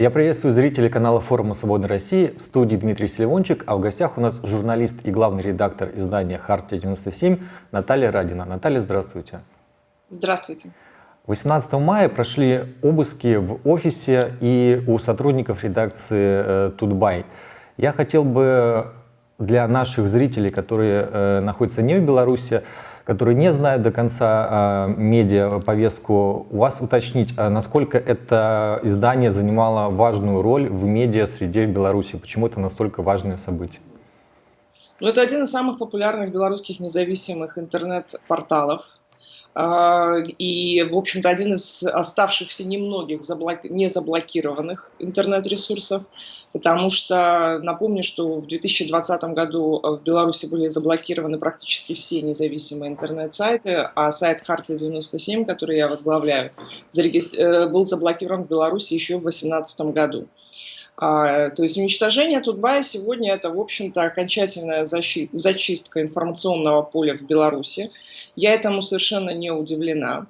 Я приветствую зрителей канала форума «Свободной России». В студии Дмитрий Селивончик, а в гостях у нас журналист и главный редактор издания «Хартия-97» Наталья Радина. Наталья, здравствуйте. Здравствуйте. 18 мая прошли обыски в офисе и у сотрудников редакции э, «Тутбай». Я хотел бы для наших зрителей, которые э, находятся не в Беларуси, которые не знают до конца э, медиа повестку, у вас уточнить, а насколько это издание занимало важную роль в медиа среде в Беларуси, почему это настолько важное событие? Ну, это один из самых популярных белорусских независимых интернет-порталов. А, и, в общем-то, один из оставшихся немногих заблок... незаблокированных интернет-ресурсов, потому что напомню, что в 2020 году в Беларуси были заблокированы практически все независимые интернет-сайты, а сайт Хартия 97, который я возглавляю, э, был заблокирован в Беларуси еще в 2018 году. А, то есть уничтожение Тутбая сегодня это, в общем-то, окончательная защита, зачистка информационного поля в Беларуси. Я этому совершенно не удивлена.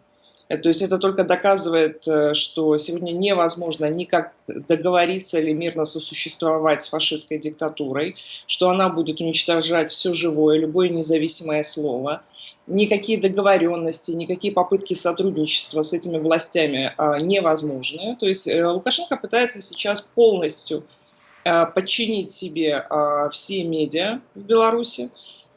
Э, то есть это только доказывает, э, что сегодня невозможно никак договориться или мирно сосуществовать с фашистской диктатурой, что она будет уничтожать все живое, любое независимое слово. Никакие договоренности, никакие попытки сотрудничества с этими властями а, невозможны. То есть э, Лукашенко пытается сейчас полностью подчинить себе все медиа в Беларуси.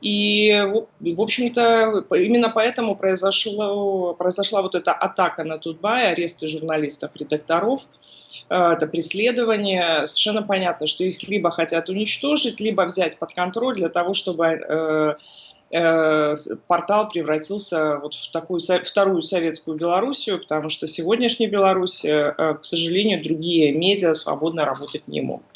И, в общем-то, именно поэтому произошло, произошла вот эта атака на Тутбай, аресты журналистов, редакторов, э, это преследование. Совершенно понятно, что их либо хотят уничтожить, либо взять под контроль для того, чтобы э, э, портал превратился вот в такую вторую советскую Белоруссию, потому что сегодняшняя Беларусь, к сожалению, другие медиа свободно работать не могут.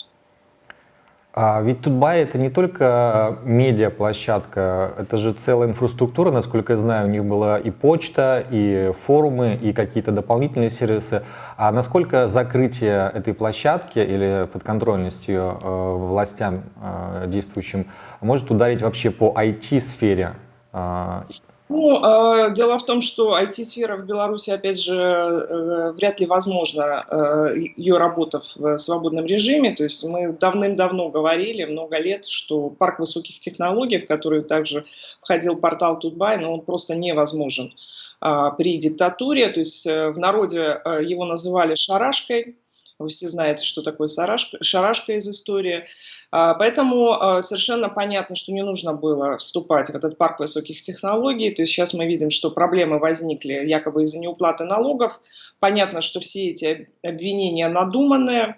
А ведь Тутбай это не только медиаплощадка, это же целая инфраструктура, насколько я знаю, у них была и почта, и форумы, и какие-то дополнительные сервисы. А насколько закрытие этой площадки или подконтрольность ее э, властям э, действующим может ударить вообще по IT-сфере? Э, ну, э, дело в том, что IT-сфера в Беларуси, опять же, э, вряд ли возможна э, ее работа в свободном режиме. То есть мы давным-давно говорили, много лет, что парк высоких технологий, в который также входил портал Тутбай, но он просто невозможен э, при диктатуре. То есть э, в народе э, его называли шарашкой. Вы все знаете, что такое шарашка, шарашка из истории. А, поэтому а, совершенно понятно, что не нужно было вступать в этот парк высоких технологий. То есть сейчас мы видим, что проблемы возникли якобы из-за неуплаты налогов. Понятно, что все эти обвинения надуманные.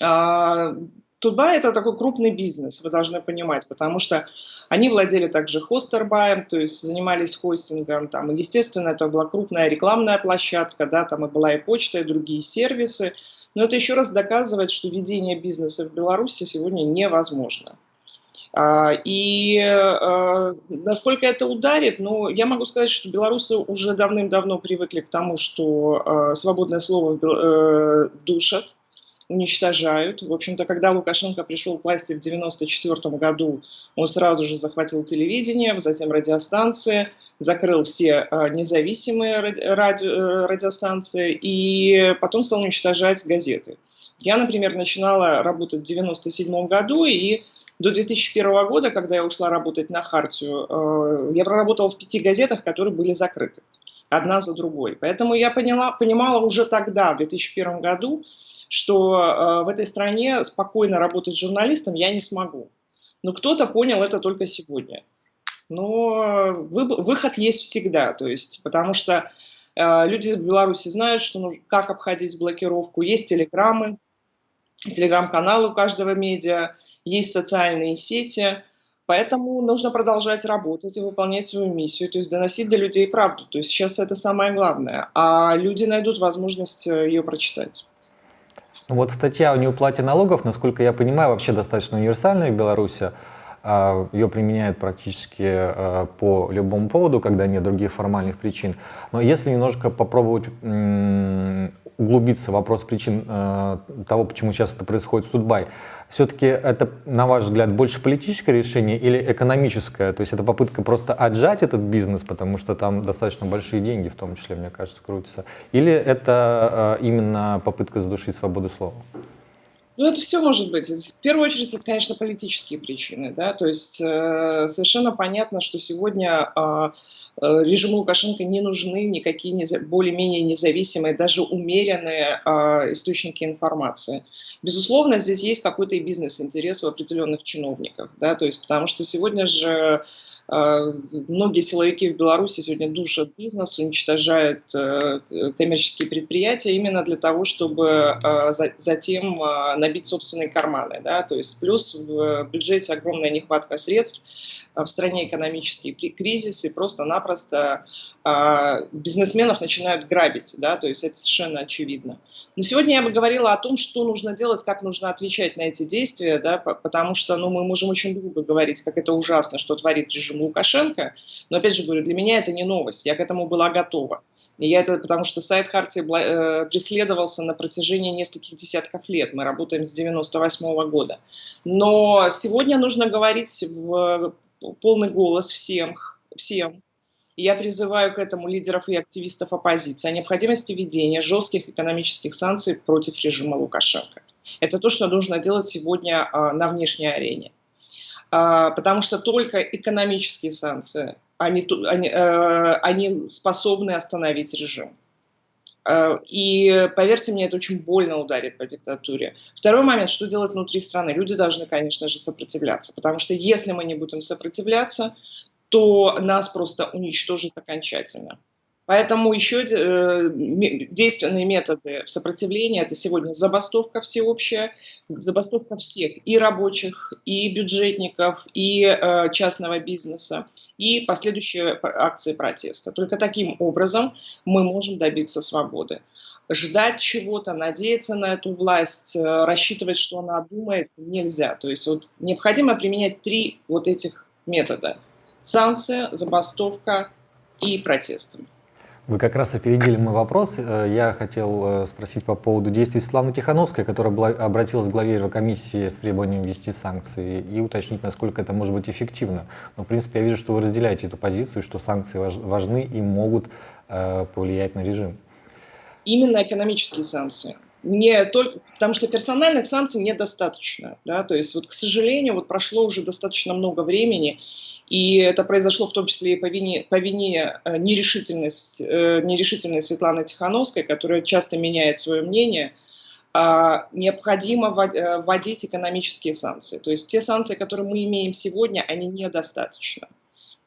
А, Тутба – это такой крупный бизнес, вы должны понимать, потому что они владели также хостербаем, то есть занимались хостингом. Там, естественно, это была крупная рекламная площадка, да, там и была и почта, и другие сервисы. Но это еще раз доказывает, что ведение бизнеса в Беларуси сегодня невозможно. А, и а, насколько это ударит, ну, я могу сказать, что белорусы уже давным-давно привыкли к тому, что а, свободное слово э, душат, уничтожают. В общем-то, когда Лукашенко пришел к власти в 1994 году, он сразу же захватил телевидение, затем радиостанции, закрыл все а, независимые ради, э, радиостанции и потом стал уничтожать газеты. Я, например, начинала работать в 1997 году, и до 2001 года, когда я ушла работать на Хартию, э, я проработала в пяти газетах, которые были закрыты одна за другой. Поэтому я поняла, понимала уже тогда, в 2001 году, что э, в этой стране спокойно работать журналистом я не смогу. Но кто-то понял это только сегодня но выход есть всегда, то есть, потому что э, люди в Беларуси знают, что, ну, как обходить блокировку, есть телеграммы, телеграм-каналы у каждого медиа, есть социальные сети, поэтому нужно продолжать работать и выполнять свою миссию, то есть доносить до людей правду, то есть сейчас это самое главное, а люди найдут возможность э, ее прочитать. Вот статья о неуплате налогов, насколько я понимаю, вообще достаточно универсальная в Беларуси. А, Ее применяют практически а, по любому поводу, когда нет других формальных причин. Но если немножко попробовать углубиться в вопрос причин э, того, почему сейчас это происходит с Дубай, все-таки это, на ваш взгляд, больше политическое решение или экономическое? То есть это попытка просто отжать этот бизнес, потому что там достаточно большие деньги, в том числе, мне кажется, крутятся? Или это э, именно попытка задушить свободу слова? Ну, это все может быть. В первую очередь, это, конечно, политические причины. Да? То есть э, совершенно понятно, что сегодня э, э режиму Лукашенко не нужны никакие более-менее независимые, даже умеренные э, источники информации. Безусловно, здесь есть какой-то и бизнес-интерес у определенных чиновников, да, то есть потому что сегодня же э, многие силовики в Беларуси сегодня душат бизнес, уничтожают э, коммерческие предприятия именно для того, чтобы э, затем набить собственные карманы. Да? То есть плюс в бюджете огромная нехватка средств, в стране экономический кризис, и просто-напросто а, бизнесменов начинают грабить, да, то есть это совершенно очевидно. Но сегодня я бы говорила о том, что нужно делать, как нужно отвечать на эти действия, да, потому что, ну, мы можем очень долго говорить, как это ужасно, что творит режим Лукашенко, но, опять же говорю, для меня это не новость, я к этому была готова. И я это потому что сайт Хартии э, преследовался на протяжении нескольких десятков лет. Мы работаем с 98 -го года. Но сегодня нужно говорить в полный голос всем, всем, я призываю к этому лидеров и активистов оппозиции о необходимости введения жестких экономических санкций против режима Лукашенко. Это то, что нужно делать сегодня а, на внешней арене. А, потому что только экономические санкции, они, они, э, они способны остановить режим. А, и поверьте мне, это очень больно ударит по диктатуре. Второй момент, что делать внутри страны? Люди должны, конечно же, сопротивляться, потому что если мы не будем сопротивляться, то нас просто уничтожит окончательно. Поэтому еще э, действенные методы сопротивления – это сегодня забастовка всеобщая, забастовка всех, и рабочих, и бюджетников, и э, частного бизнеса, и последующие акции протеста. Только таким образом мы можем добиться свободы. Ждать чего-то, надеяться на эту власть, э, рассчитывать, что она думает, нельзя. То есть вот необходимо применять три вот этих метода – санкция, забастовка и протесты. Вы как раз опередили мой вопрос. Э, я хотел э, спросить по поводу действий Светланы Тихановской, которая была, обратилась к главе Еврокомиссии с требованием ввести санкции и уточнить, насколько это может быть эффективно. Но, в принципе, я вижу, что вы разделяете эту позицию, что санкции важны и могут э, повлиять на режим. Именно экономические санкции. Не только, потому что персональных санкций недостаточно. Да? То есть, вот, к сожалению, вот прошло уже достаточно много времени, и это произошло в том числе и по вине, по вине э, нерешительности, э, нерешительной Светланы Тихановской, которая часто меняет свое мнение, а, необходимо э, вводить экономические санкции. То есть те санкции, которые мы имеем сегодня, они недостаточно.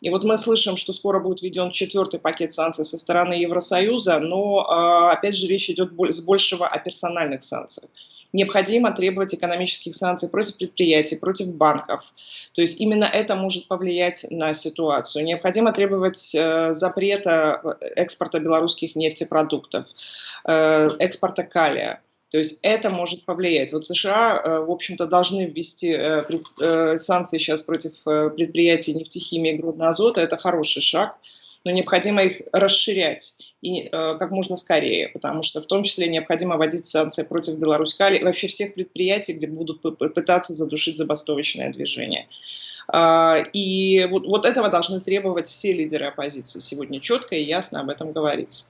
И вот мы слышим, что скоро будет введен четвертый пакет санкций со стороны Евросоюза, но, а, опять же, речь идет с большего о персональных санкциях необходимо требовать экономических санкций против предприятий, против банков. То есть именно это может повлиять на ситуацию. Необходимо требовать э, запрета экспорта белорусских нефтепродуктов, э, экспорта калия. То есть это может повлиять. Вот США, э, в общем-то, должны ввести э, э, санкции сейчас против предприятий нефтехимии и грудного азота. Это хороший шаг, но необходимо их расширять и как можно скорее, потому что в том числе необходимо вводить санкции против Беларуськали и вообще всех предприятий, где будут пытаться задушить забастовочное движение. Э, и вот, вот этого должны требовать все лидеры оппозиции сегодня четко и ясно об этом говорить.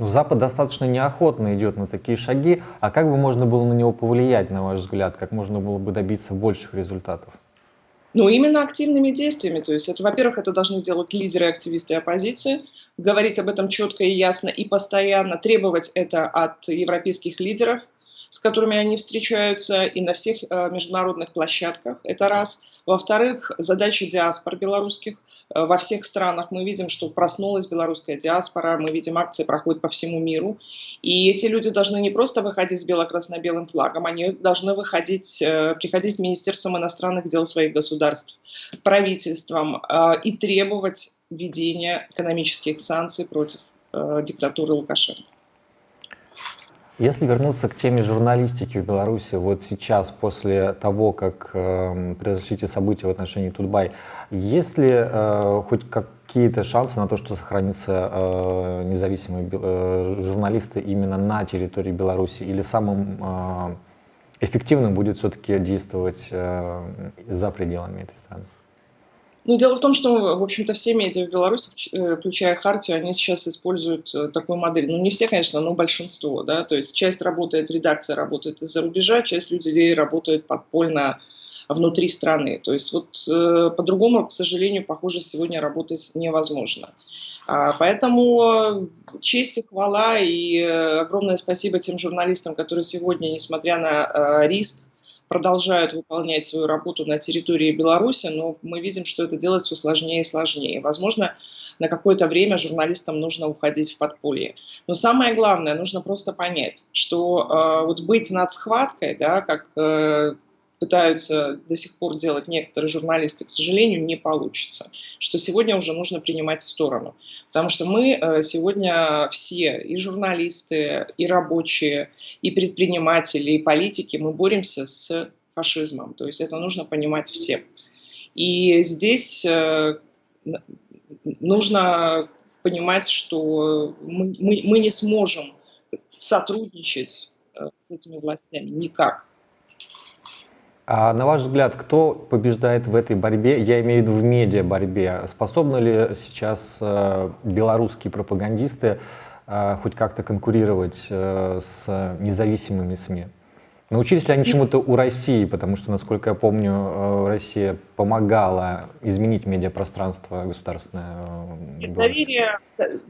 Ну, Запад достаточно неохотно идет на такие шаги. А как бы можно было на него повлиять, на ваш взгляд? Как можно было бы добиться больших результатов? Ну, именно активными действиями. То есть, это, во-первых, это должны делать лидеры активисты оппозиции, говорить об этом четко и ясно и постоянно требовать это от европейских лидеров, с которыми они встречаются и на всех э, международных площадках. Это раз. Во-вторых, задачи диаспор белорусских э, во всех странах. Мы видим, что проснулась белорусская диаспора, мы видим, акции проходят по всему миру. И эти люди должны не просто выходить с бело-красно-белым флагом, они должны выходить, э, приходить в Министерством иностранных дел своих государств, правительствам и требовать введения экономических санкций против диктатуры Лукашенко. Если вернуться к теме журналистики в Беларуси, вот сейчас, после того, как э, произошли эти события в отношении Тутбай, есть ли э, хоть какие-то шансы на то, что сохранятся э, независимые э, журналисты именно на территории Беларуси, или самым э, эффективным будет все-таки действовать э, за пределами этой страны? Ну, дело в том, что, в общем-то, все медиа в Беларуси, э, включая Хартию, они сейчас используют э, такую модель. Ну, не все, конечно, но большинство, да, то есть часть работает, редакция работает из-за рубежа, часть людей работает подпольно внутри страны. То есть вот э, по-другому, к сожалению, похоже, сегодня работать невозможно. А, поэтому честь и хвала и э, огромное спасибо тем журналистам, которые сегодня, несмотря на э, риск, продолжают выполнять свою работу на территории Беларуси, но мы видим, что это делать все сложнее и сложнее. Возможно, на какое-то время журналистам нужно уходить в подполье. Но самое главное, нужно просто понять, что э, вот быть над схваткой, да, как э, пытаются до сих пор делать некоторые журналисты, к сожалению, не получится. Что сегодня уже нужно принимать сторону. Потому что мы э, сегодня все, и журналисты, и рабочие, и предприниматели, и политики, мы боремся с фашизмом. То есть это нужно понимать всем. И здесь э, нужно понимать, что мы, мы, мы не сможем сотрудничать э, с этими властями никак. А на ваш взгляд, кто побеждает в этой борьбе, я имею в виду в медиа-борьбе? Способны ли сейчас э, белорусские пропагандисты э, хоть как-то конкурировать э, с независимыми СМИ? Научились ли они чему-то у России? Потому что, насколько я помню, э, Россия помогала изменить медиапространство государственное. Э, доверия,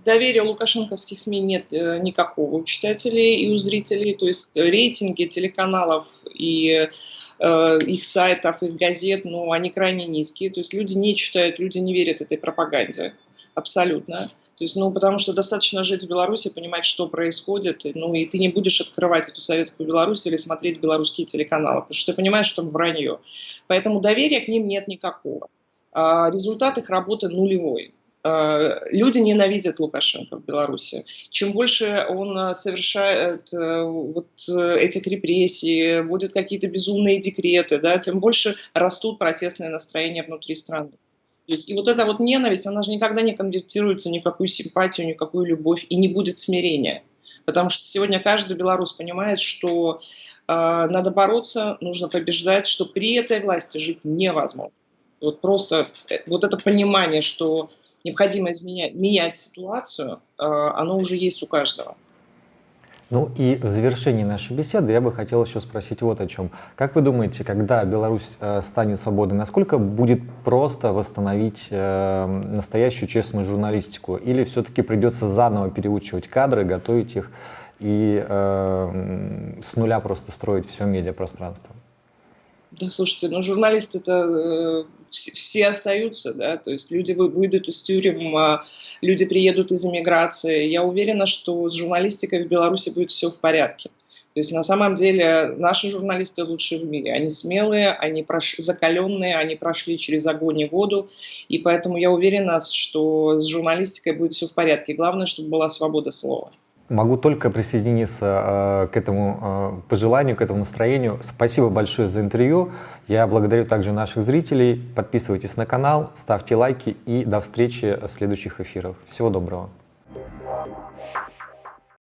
доверия лукашенковских СМИ нет э, никакого у читателей и у зрителей. То есть рейтинги телеканалов и Э, их сайтов, их газет, но они крайне низкие. То есть люди не читают, люди не верят этой пропаганде. Абсолютно. То есть, ну, потому что достаточно жить в Беларуси, понимать, что происходит, ну, и ты не будешь открывать эту советскую Беларусь или смотреть белорусские телеканалы, потому что ты понимаешь, что там вранье. Поэтому доверия к ним нет никакого. А результат их работы нулевой. Э, люди ненавидят Лукашенко в Беларуси. Чем больше он э, совершает э, вот этих репрессий, вводит какие-то безумные декреты, да, тем больше растут протестные настроения внутри страны. То есть, и вот эта вот ненависть, она же никогда не конвертируется ни в какую симпатию, ни в какую любовь, и не будет смирения. Потому что сегодня каждый белорус понимает, что э, надо бороться, нужно побеждать, что при этой власти жить невозможно. Вот просто вот это понимание, что необходимо изменять, менять ситуацию, э, оно уже есть у каждого. Ну и в завершении нашей беседы я бы хотел еще спросить вот о чем. Как вы думаете, когда Беларусь э, станет свободной, насколько будет просто восстановить э, настоящую честную журналистику? Или все-таки придется заново переучивать кадры, готовить их и с нуля просто строить все медиапространство? Да, слушайте, ну журналисты это э, все, все остаются, да, то есть люди выйдут из тюрем, а люди приедут из эмиграции. Я уверена, что с журналистикой в Беларуси будет все в порядке. То есть на самом деле наши журналисты лучшие в мире. Они смелые, они прош... закаленные, они прошли через огонь и воду. И поэтому я уверена, что с журналистикой будет все в порядке. Главное, чтобы была свобода слова. Могу только присоединиться э, к этому э, пожеланию, к этому настроению. Спасибо большое за интервью. Я благодарю также наших зрителей. Подписывайтесь на канал, ставьте лайки и до встречи в следующих эфирах. Всего доброго.